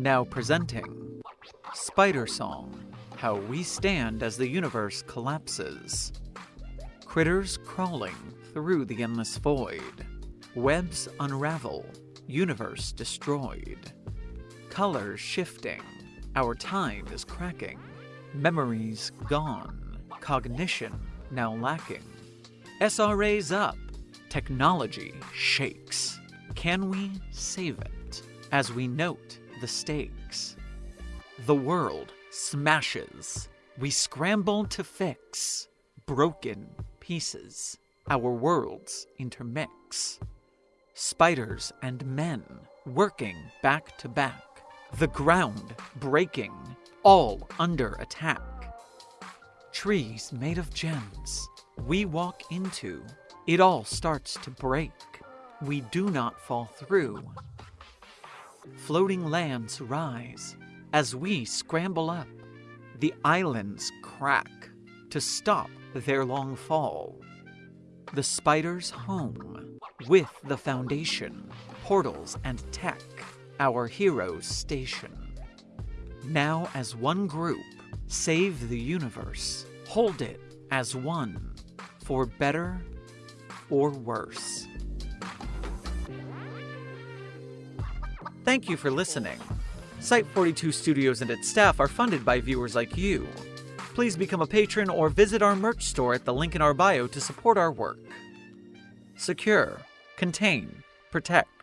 Now presenting Spider Song How We Stand as the Universe Collapses. Critters crawling through the endless void. Webs unravel, universe destroyed. Colors shifting, our time is cracking. Memories gone, cognition now lacking. SRA's up, technology shakes. Can we save it as we note the stakes? The world smashes. We scramble to fix broken pieces. Our worlds intermix. Spiders and men working back to back. The ground breaking, all under attack. Trees made of gems we walk into. It all starts to break. We do not fall through. Floating lands rise as we scramble up. The islands crack to stop their long fall. The spider's home with the foundation, portals and tech, our heroes station. Now as one group, save the universe, hold it as one, for better or worse. Thank you for listening. Site 42 Studios and its staff are funded by viewers like you. Please become a patron or visit our merch store at the link in our bio to support our work. Secure, contain, protect.